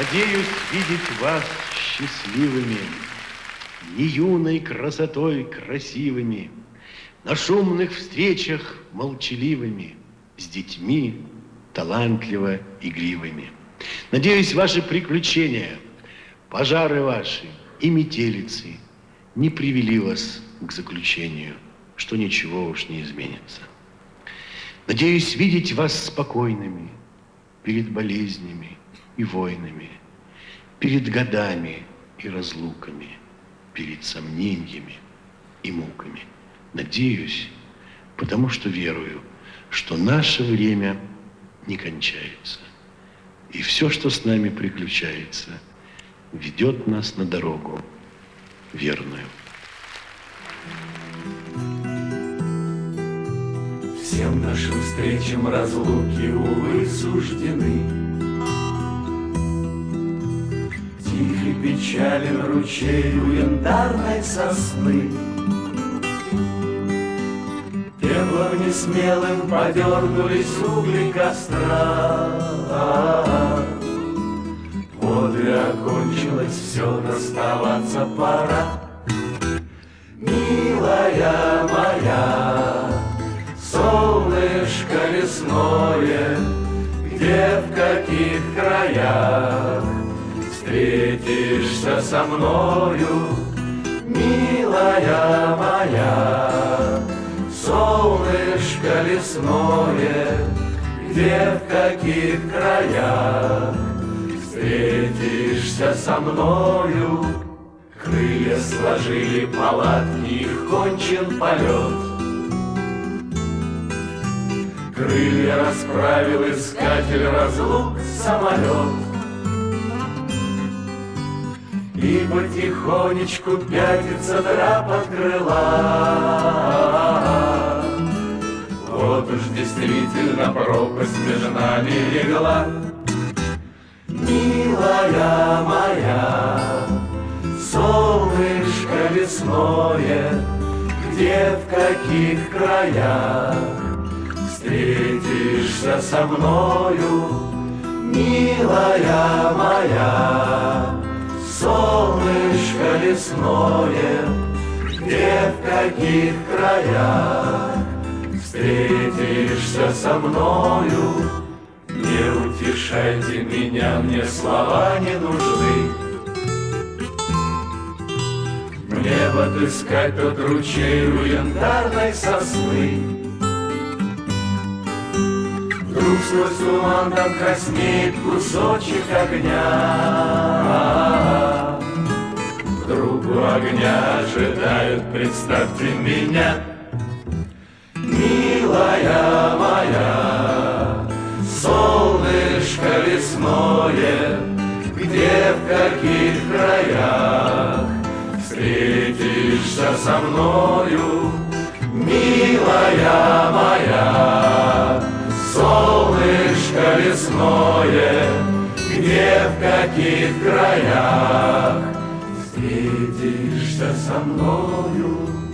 Надеюсь видеть вас счастливыми, Не юной красотой красивыми, На шумных встречах молчаливыми, С детьми талантливо игривыми. Надеюсь, ваши приключения, пожары ваши и метелицы Не привели вас к заключению, Что ничего уж не изменится. Надеюсь видеть вас спокойными перед болезнями, и войнами, перед годами и разлуками, перед сомнениями и муками. Надеюсь, потому что верую, что наше время не кончается. И все, что с нами приключается, ведет нас на дорогу верную. Нашим встречам разлуки, увы, суждены. печален ручей у янтарной сосны. Пеплом несмелым подернулись угли костра. Вот и окончилось все, расставаться пора. Лесное, где в каких краях встретишься со мною, милая моя, солнышко лесное, где в каких краях встретишься со мною, крылья сложили палатки, их кончен полет. Крылья расправил искатель разлук самолет. И потихонечку пятится драп от крыла. Вот уж действительно пропасть между нами легла. Милая моя, солнышко лесное, Где в каких краях встретишься со мною, Милая моя, солнышко лесное, где в каких краях встретишься со мною, не утешайте меня, мне слова не нужны. Мне бы отыскать тот ручей у янтарной сосны, Вдруг сквозь туман там краснеет кусочек огня. Вдруг у огня ожидают, представьте меня, Милая моя, солнышко лесное, Где в каких краях встретишься со мною, Милая лесное, где в каких краях встретишься со мною.